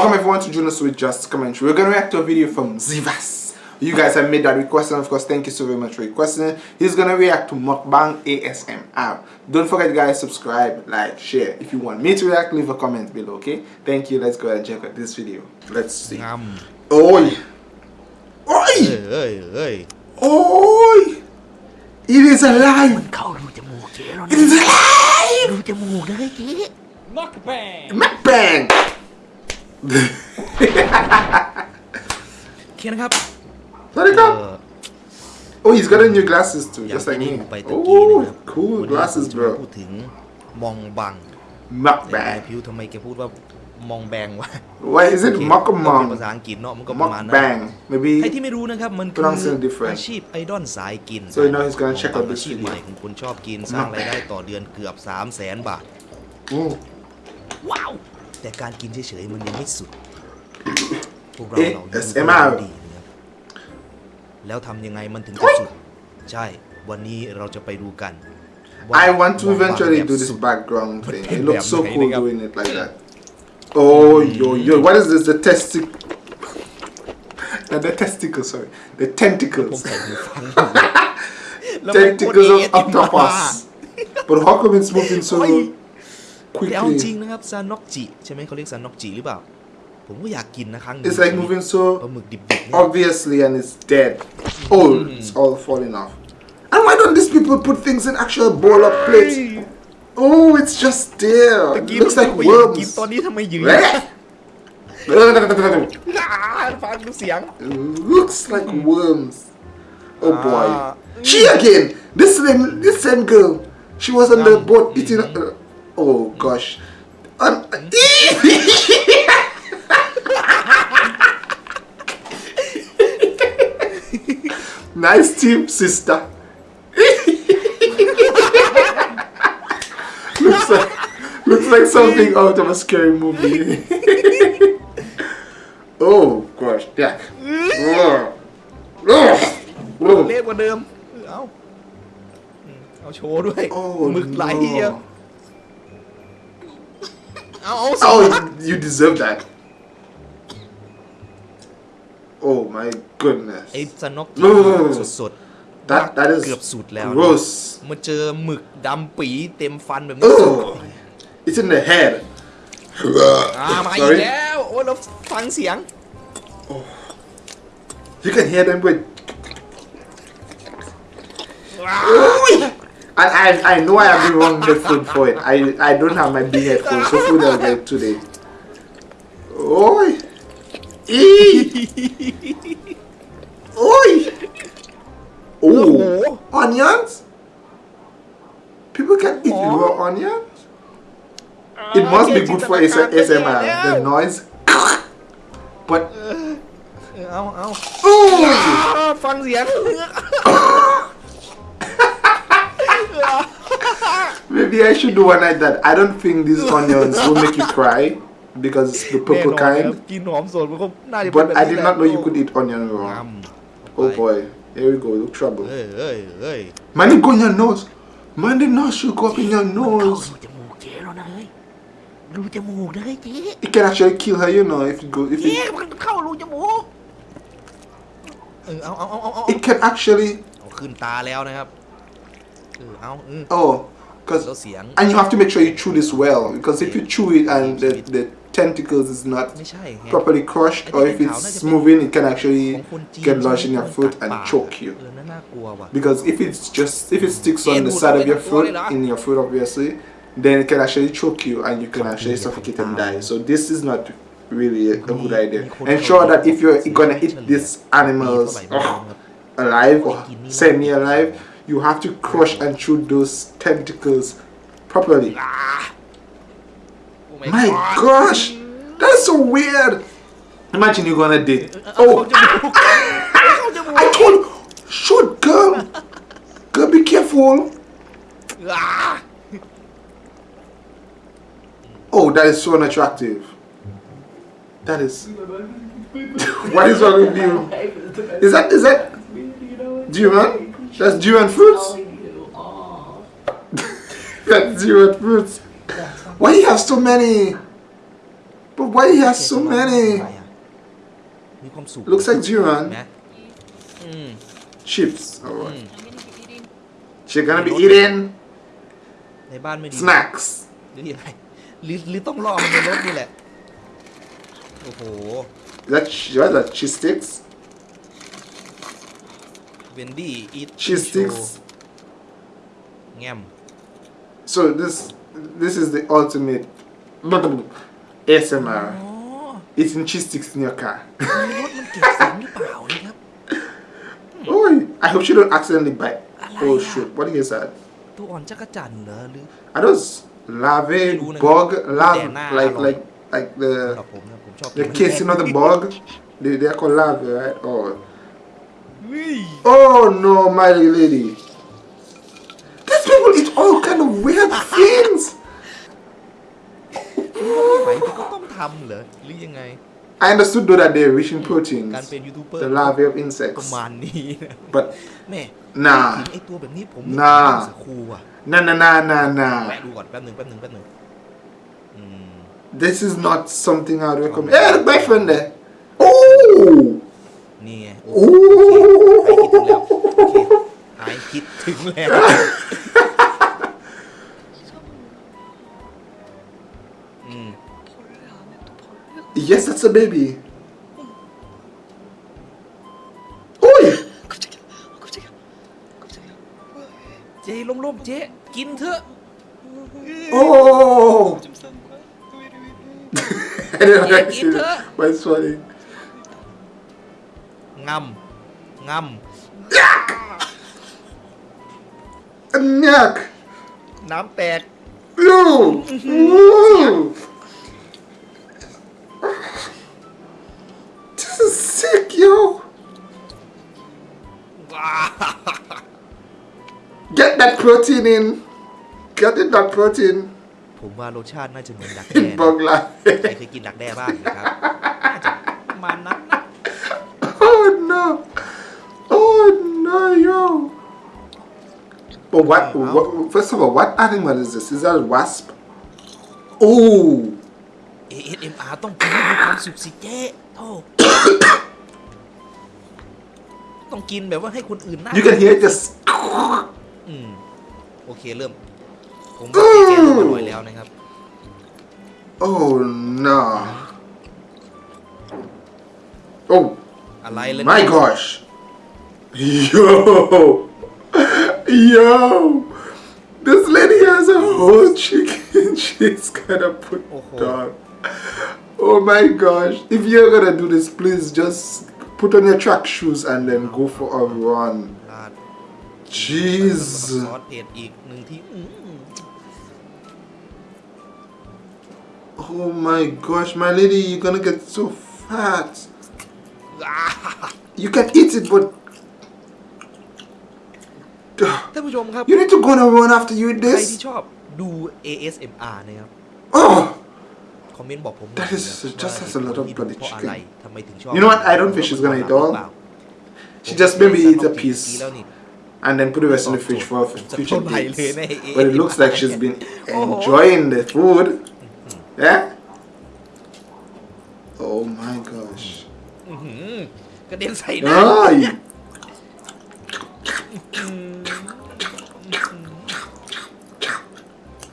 Welcome everyone to Juno's with Just Commentary. We're gonna react to a video from Zivas. You guys have made that request and of course thank you so very much for requesting. He's gonna react to Mukbang ASM. Don't forget guys, subscribe, like, share. If you want me to react, leave a comment below, okay? Thank you, let's go and check out this video. Let's see. Um, Oi! Oi! Oi! Oi! It is alive! It is alive! Mukbang! Mukbang! เฮ้ยเจ๊ Mukbang! โอเคนะครับ Let it เอ่ go! อ Oh, he's got a new glasses too, อย่าง just ที่ like ได้ me. ดูไปตะกี้นะ Oh, ครับ cool วันนี้ glasses, ผมจะมา bro. พูดถึงมองบังแต่นาย Mukbang. พิวทำไมแกพูดว่ามองแบงวะ Why is it โอเค mukbang? ก็เป็นภาษาอังกฤษเนาะมันก็ประมาณนั้น Mukbang. ใคร Maybe. ที่ไม่รู้นะครับ มันคื Pronounce อ it different. อาชีพไอดอลสายกิน So now he's gonna check out อา this ชีพ video. ใหม่ของคุณชอบกินสร้างรายได้ต่อเดือนเกือบ3 0 0แสนบาท Oh. ว้าวแต่การกินเฉยๆมันยังไม่สุด พวกเราเอ๊ะเรายัง SMR รู้ดีนะครับแล้วทำยังไงมันถึงจะสุด ใช่ วันนี้เราจะไปดูกันว่า I want to มองบาง eventually แบบ do this สุด background thing. It looks so Bam, cool bam. doing it like that. Oh, yo, yo. What is this? The testic. Not the testicles, sorry. The ผม tentacles. ใส่หูฟังอยู่แล้วมันโคตร Tentacles of เอติมา octopus. But how come it's moving so โอ้ย แต่เอาจริง quickly? นะครับซานอกจิใช่ไหมเขาเรียกซานอกจิหรือเปล่า ผมก็อยากกินนะครั้งหนึ่ง It's like moving ปลา so หมึกดิบๆเนี่ย obviously and it's dead. Oh, it's all falling off. And why don't these people put things in actual bowl or plates? Oh, it's just there. ตะ It กี้ looks เรา like ก็อยากกิน worms. ตอนนี้ทำไมยืน It ฟังดูเสียง looks like worms. Oh Ah. boy. She again. This same, this same girl. She was on the Um, boat eating. Uh, oh gosh. Um, nice team, sister. looks like looks like something out of a scary movie. oh gosh, yeah. Oh. Oh. เละกว่าเดิม เอาอืมเอาโชว์ด้วย Oh, หมึกไหลเดียว no. เอา เอาสิ Oh, you deserve that. Oh my goodness. ไอ้สนก No, no, no, no. สด That that is เกือบสุดแล้วนะ gross. มาเจอหมึกดำปีเต็มฟันแบบนี้ Oh, it's in the head. อ่ามาอีก Sorry. แล้ว โอ้ยเราฟังเสียง You can hear them with. And I, I, I know I have the wrong headphone for it. I, I don't have my big headphones, so food I'll get today. Oi! Eee! Oi! Oh! Onions? People can eat oh. raw onions? It must be good for ASMR. The noise. but. Oh! Fangs, yeah. Maybe I should do one like that. I don't think these onions will make you cry because it's the แน่ purple นอนครับ kind. กินหอมสดมันก็น่าจะเป็น But แบบ I นี้ did แหละ not know you could eat onion ง raw. ำ Oh boy, here we go. Look trouble. เอ้ยเอ้ยเอ้ย Man, it go in your nose. Man, the nose should go up in your เข้า nose. รูจมูกเจ๊แล้วนะเฮ้ยรูจมูกนะเฮ้ยเจ๊ It can actually kill her, you know, if it go. If เจ๊ it, มันเข้ารูจมูก เออเอาเอาเอาเอาเอา it can actually. เอาขึ้นตาแล้วนะครับเออเอาอืม Oh, แล้ว because and you have to make sure you chew this well because if you chew it and the, the tentacles is not properly crushed or if it's moving it can actually get lodged in your foot and choke you because if it's just if it sticks on the side of your foot in your foot obviously then it can actually choke you and you can actually suffocate and die so this is not really a, a good idea ensure that if you're gonna eat these animals oh, alive or semi-alive you have to crush and shoot those tentacles properly. Oh my, my gosh! That's so weird! Imagine you're gonna date. Oh. oh! I told shoot girl! Girl, be careful! Oh, that is so unattractive. That is. what is wrong with you? Is that is that? Do you man? That's dew and fruits. That's dew and fruits. Why he have so many? But why he has so many? Looks like durian. Chips. Oh, Alright. She's gonna be eating snacks. หรือยังไงหรือหรือต้องรอมันในรถนี่แหละ โอ้โห That what that cheese sticks เวนดี้อีท Cheese sticks. แง้ม So this this is the ultimate ASMR. อ๋อ Eating cheese sticks in your car. ในรถมันเก็บเสียงหรือเปล่านะครับ oh, I hope she don't accidentally bite. Oh Alaya. shit! What is that? ตัวอ่อนจักรจันทร์เหรอหรือ Are those larvae, Luna. bug, larvae, They're not like alone. like like สำหรับ the ผมนะผมชอบ the case, you know, the bug. They they are called larvae, right? Oh, เฮ้ย oh no, my lady. These people eat all kind of weird things. ไปที่เขาต้องทำเหรอหรือยังไง I understood though that they're rich in proteins, การเป็นยูทูบเบอร์ the larvae of ประ insects. มาณนี้นะ But แม่ nah, ถึงไอตัวแบบนี้ผม น่า สครูอ่ะ nah, nah, nah, nah, แวะ nah. ดูก่อนแป๊บหนึ่งแป๊บหนึ่งแป๊บหนึ่งอืม This is not something I'd recommend. Hey, the boyfriend there. Oh, นี่ไงโอ้โหหายคิดถึงแล้ว Yes, that's a baby. Oi! เจล้มๆเจกินเถอะ Oh! I didn't actually. But it's funny. Yeah, like eat it, her. but it's funny. ngâm ngâm Yuck! nám tẹt Yo! Ooh. This is sick, yo! Get that protein in. Get in that protein. ผมว่ารสชาติน่าจะเหมือนดักแด้นะ Bug life. ใครเคยกินดักแด้บ้างนะครับน่าจะประมาณนั้นนะ Oh no! Oh no, yo! But what, what? First of all, what animal is this? Is that a wasp? Oh! ASMR ต้องกินให้มีความสุขสิเจ๊โธ่ต้องกินแบบว่าให้คนอื่นน่า You can hear it just. อืมโอเคเริ่ม ผมว่าเจ๊เริ่มอร่อยแล้วนะครับ Oh no! Oh My gosh. Yo. Yo. This lady has a whole chicken she's gonna put on. oh. down. Oh my gosh. If you're gonna do this, please just put on your track shoes and then go for a run. Jeez. Oh my gosh, my lady, you're gonna get so fat You can eat it, but ท่านผู้ชมครับ you need to go on a run after you eat ใครที่ this. ชอบดู ASMR นะครับ Oh, คอมเมนต์บอกผม That is หน่อยนะ just ว่า has a lot of ที่ bloody เพราะ chicken. อะไรทำไมถึงชอบ You know what? I don't think she's gonna eat all. she just maybe eat a piece แล้วนี่ and then put the rest in the fridge for future Totally dates.เลยนะ But it looks like she's been Oh. enjoying the food. Yeah. Oh my gosh. อื้อหือ กระเด็นใส่หน้า Ay.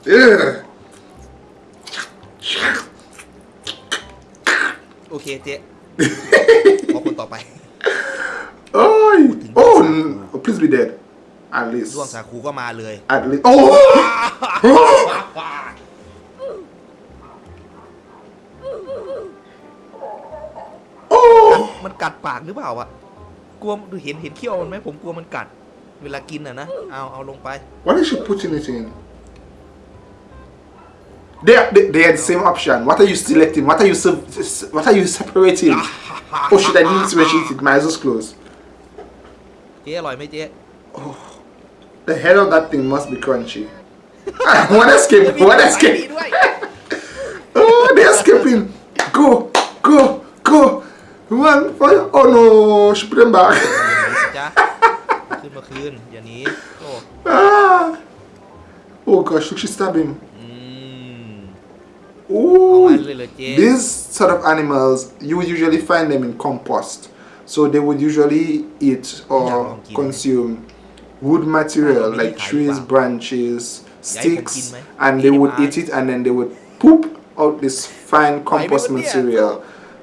Ugh. โอเคเจ๊ขอคนต่อไป Ay. Oh, n- oh, please be dead. At least. ร่วงสาคูก็มาเลย At least. Oh! oh! ปากหรือเปล่าอะกลัวดูเห็นเห็นเขี้ยวมันไหมผมกลัวมันกัด เวลากินอะนะเอาเอาลงไป What is she putting it in? They are, they, they are the same option. What are you selecting? What are you sub- what are you separating? oh shit! I didn't see when she eat it. My eyes was closed. เจ๊อร่อยไหมเจ๊ The head of that thing must be crunchy. one escape! One มี escape! ด้วย Oh, they're escaping! Go! Go! Go! Run! Fire! Oh no! She put them back. อย่าหนีสิจ๊ะขึ้นมาคืน อย่าหนีโอ้ ah! Oh gosh! Look, she stabbed him. อืม Ooh, เอางั้นเลยเหรอเจ๊ these sort of animals you would usually find them in compost so they would usually eat or consume wood material like trees branches sticks and they would eat it and then they would poop out this fine compost material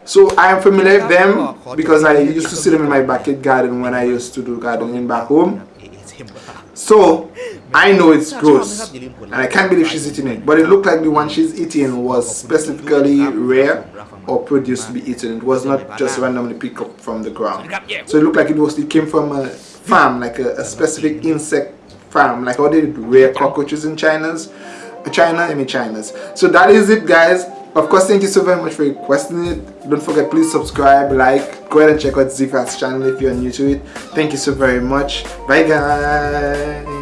so I am familiar with them because I used to see them in my backyard garden when I used to do gardening back home. So I know it's gross and I can't believe she's eating it but it looked like the one she's eating was specifically rare or produced to be eaten. It was not just randomly picked up from the ground. So it looked like it was it came from a farm like a, a specific insect farm like how they rare cockroaches in China's China I mean China's. So that is it guys of course thank you so very much for requesting it. Don't forget please subscribe like go ahead and check out Zifas channel if you're new to it. Thank you so very much. Bye guys